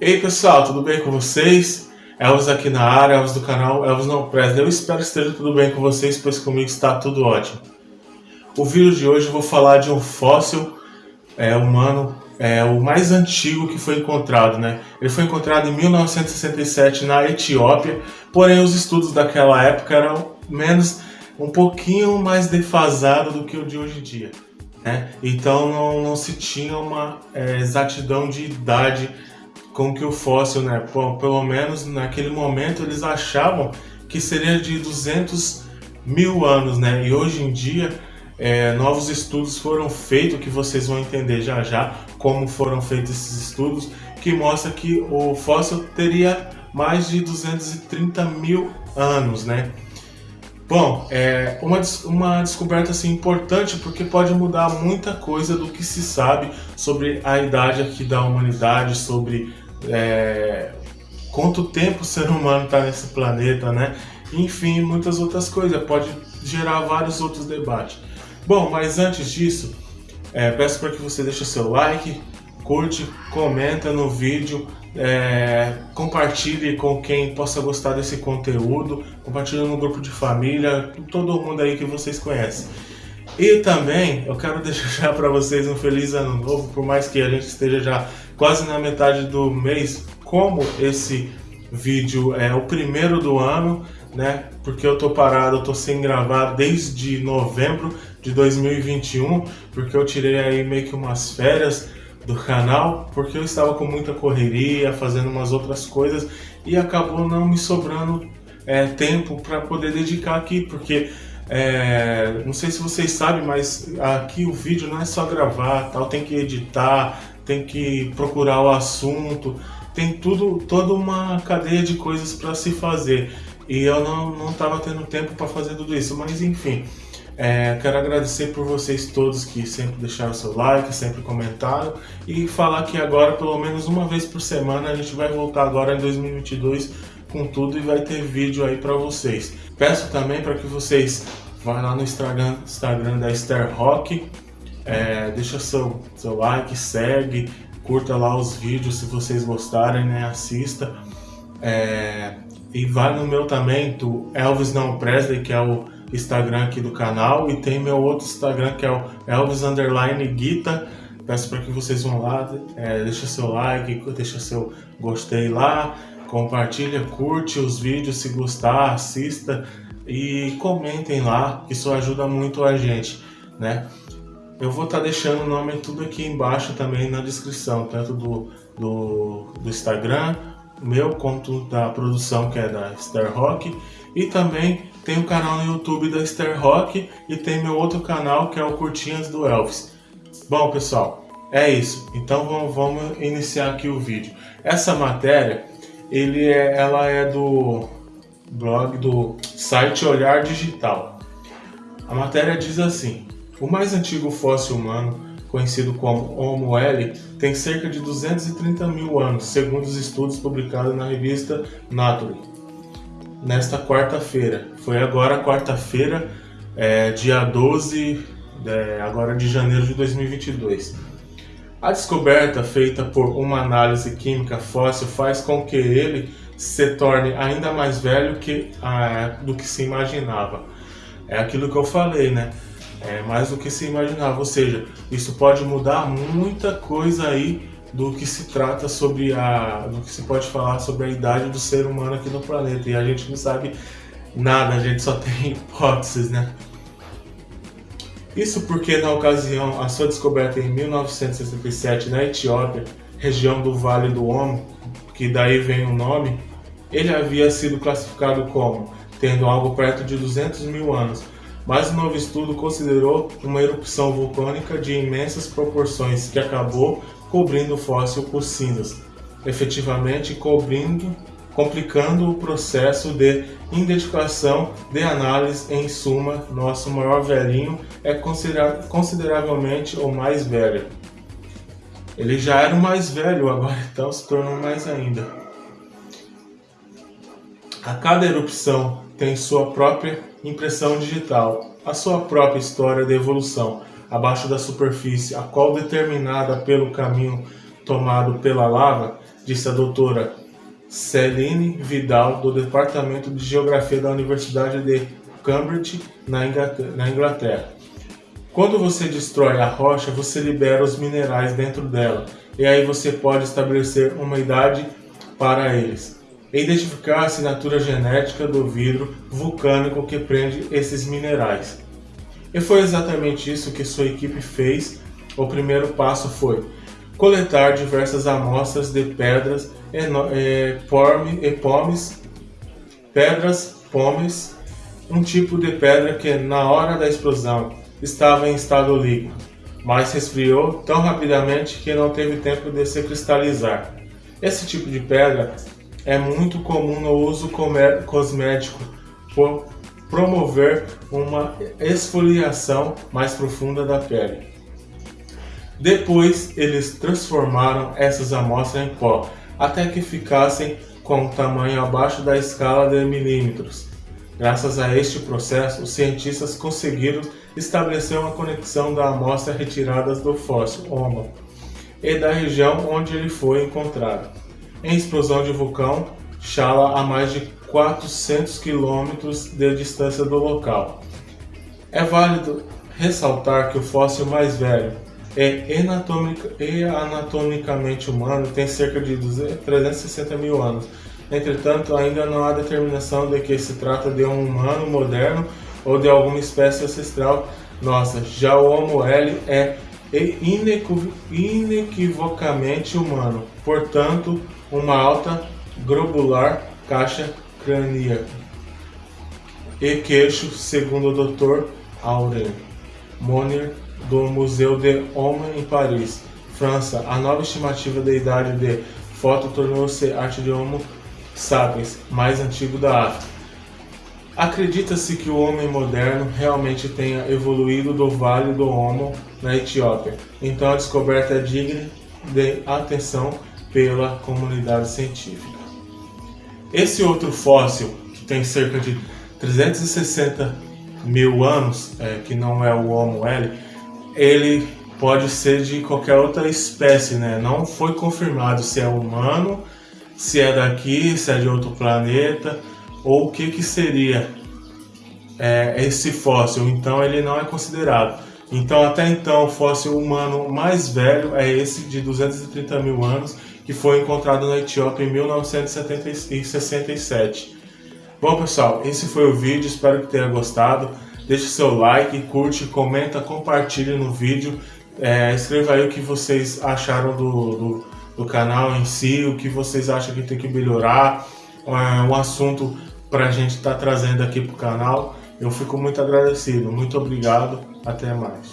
Ei pessoal, tudo bem com vocês? Elvis aqui na área, Elvis do canal Elvis Não Presley. Eu espero que esteja tudo bem com vocês, pois comigo está tudo ótimo. O vídeo de hoje eu vou falar de um fóssil é, humano, é, o mais antigo que foi encontrado. Né? Ele foi encontrado em 1967 na Etiópia, porém os estudos daquela época eram menos, um pouquinho mais defasados do que o de hoje em dia. Né? Então não, não se tinha uma é, exatidão de idade com que o fóssil, né, pelo menos naquele momento eles achavam que seria de 200 mil anos, né, e hoje em dia é, novos estudos foram feitos, que vocês vão entender já já como foram feitos esses estudos, que mostra que o fóssil teria mais de 230 mil anos, né. Bom, é uma, uma descoberta assim, importante porque pode mudar muita coisa do que se sabe sobre a idade aqui da humanidade, sobre é, quanto tempo o ser humano está nesse planeta, né? Enfim, muitas outras coisas, pode gerar vários outros debates. Bom, mas antes disso, é, peço para que você deixe seu like, curte, comenta no vídeo, é, compartilhe com quem possa gostar desse conteúdo, compartilhe no grupo de família, todo mundo aí que vocês conhecem. E também eu quero deixar para vocês um feliz ano novo, por mais que a gente esteja já quase na metade do mês, como esse vídeo é o primeiro do ano, né? Porque eu tô parado, eu tô sem gravar desde novembro de 2021, porque eu tirei aí meio que umas férias do canal, porque eu estava com muita correria, fazendo umas outras coisas e acabou não me sobrando é, tempo para poder dedicar aqui, porque é, não sei se vocês sabem, mas aqui o vídeo não é só gravar, tal, tem que editar, tem que procurar o assunto, tem tudo, toda uma cadeia de coisas para se fazer. E eu não estava tendo tempo para fazer tudo isso, mas enfim. É, quero agradecer por vocês todos que sempre deixaram seu like, sempre comentaram e falar que agora, pelo menos uma vez por semana, a gente vai voltar agora em 2022 com tudo e vai ter vídeo aí para vocês. Peço também para que vocês vá lá no Instagram, Instagram da Esther Rock, é, deixa seu, seu like, segue, curta lá os vídeos se vocês gostarem, né? Assista. É, e vai no meu também, do Elvis Não Presley, que é o Instagram aqui do canal. E tem meu outro Instagram, que é o Elvis Underline Guita. Peço para que vocês vão lá, é, deixa seu like, deixa seu gostei lá, compartilha, curte os vídeos se gostar, assista e comentem lá, que isso ajuda muito a gente, né? Eu vou estar tá deixando o nome tudo aqui embaixo também na descrição, tanto do, do, do Instagram, meu quanto da produção que é da Star Rock e também tem o canal no YouTube da Star Rock e tem meu outro canal que é o Curtinhas do Elvis. Bom pessoal, é isso. Então vamos, vamos iniciar aqui o vídeo. Essa matéria, ele é, ela é do blog do site Olhar Digital. A matéria diz assim: o mais antigo fóssil humano, conhecido como Homo L, tem cerca de 230 mil anos, segundo os estudos publicados na revista Nature. Nesta quarta-feira, foi agora quarta-feira, é, dia 12 é, agora de janeiro de 2022. A descoberta feita por uma análise química fóssil faz com que ele se torne ainda mais velho que, ah, do que se imaginava. É aquilo que eu falei, né? É, mais do que se imaginava. Ou seja, isso pode mudar muita coisa aí do que se trata sobre a, do que se pode falar sobre a idade do ser humano aqui no planeta. E a gente não sabe nada, a gente só tem hipóteses, né? Isso porque na ocasião a sua descoberta em 1967 na Etiópia, região do Vale do Omo, que daí vem o nome, ele havia sido classificado como tendo algo perto de 200 mil anos, mas o novo estudo considerou uma erupção vulcânica de imensas proporções que acabou cobrindo o fóssil por cinzas, efetivamente cobrindo, complicando o processo de identificação de análise. Em suma, nosso maior velhinho é consideravelmente o mais velho. Ele já era o mais velho, agora então se tornou mais ainda. A cada erupção tem sua própria impressão digital, a sua própria história de evolução abaixo da superfície, a qual determinada pelo caminho tomado pela lava, disse a doutora Celine Vidal, do Departamento de Geografia da Universidade de Cambridge, na Inglaterra. Quando você destrói a rocha, você libera os minerais dentro dela, e aí você pode estabelecer uma idade para eles. E identificar a assinatura genética do vidro vulcânico que prende esses minerais. E foi exatamente isso que sua equipe fez. O primeiro passo foi coletar diversas amostras de pedras e, pomes, pedras pomes, um tipo de pedra que na hora da explosão estava em estado líquido, mas resfriou tão rapidamente que não teve tempo de se cristalizar. Esse tipo de pedra é muito comum no uso cosmético por promover uma esfoliação mais profunda da pele. Depois, eles transformaram essas amostras em pó, até que ficassem com um tamanho abaixo da escala de milímetros. Graças a este processo, os cientistas conseguiram estabelecer uma conexão da amostra retirada do fóssil Homo e da região onde ele foi encontrado. Em explosão de vulcão, Chala a mais de 400 quilômetros de distância do local. É válido ressaltar que o fóssil mais velho é e anatomicamente humano tem cerca de 360 mil anos. Entretanto, ainda não há determinação de que se trata de um humano moderno ou de alguma espécie ancestral nossa. Já o Homo L é inequivocamente humano, portanto, uma alta globular caixa crânica e queixo, segundo o Dr. Aurel Monnier, do Museu de Homem em Paris, França. A nova estimativa da idade de foto tornou-se arte de Homo sapiens, mais antigo da África. Acredita-se que o homem moderno realmente tenha evoluído do Vale do Homo na Etiópia, então a descoberta é digna de atenção pela comunidade científica. Esse outro fóssil, que tem cerca de 360 mil anos, é, que não é o Homo L, ele pode ser de qualquer outra espécie, né? Não foi confirmado se é humano, se é daqui, se é de outro planeta, ou o que, que seria é, esse fóssil. Então ele não é considerado. Então até então o fóssil humano mais velho é esse de 230 mil anos, que foi encontrado na Etiópia em 1967. Bom pessoal, esse foi o vídeo, espero que tenha gostado. Deixe seu like, curte, comenta, compartilhe no vídeo. É, escreva aí o que vocês acharam do, do, do, canal em si, o que vocês acham que tem que melhorar, é, um assunto para a gente estar tá trazendo aqui para o canal. Eu fico muito agradecido, muito obrigado, até mais.